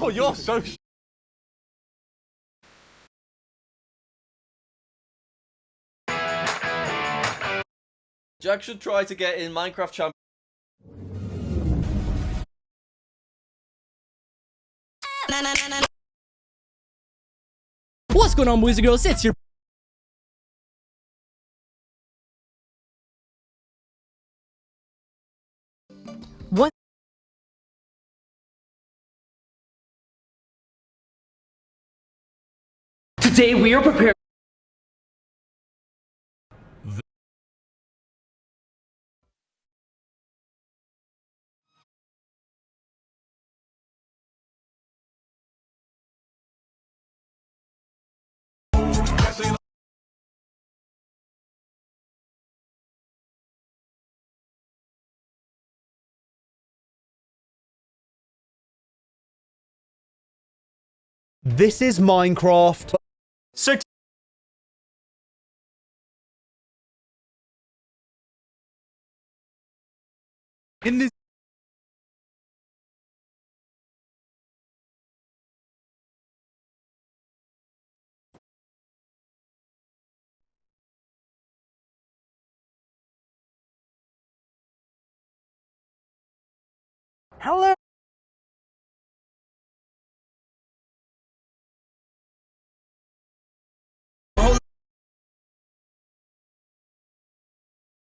Oh, you're so. Jack should try to get in Minecraft Champ. What's going on, boys and girls? It's your Today we are prepared. This is Minecraft. So In this. Hello.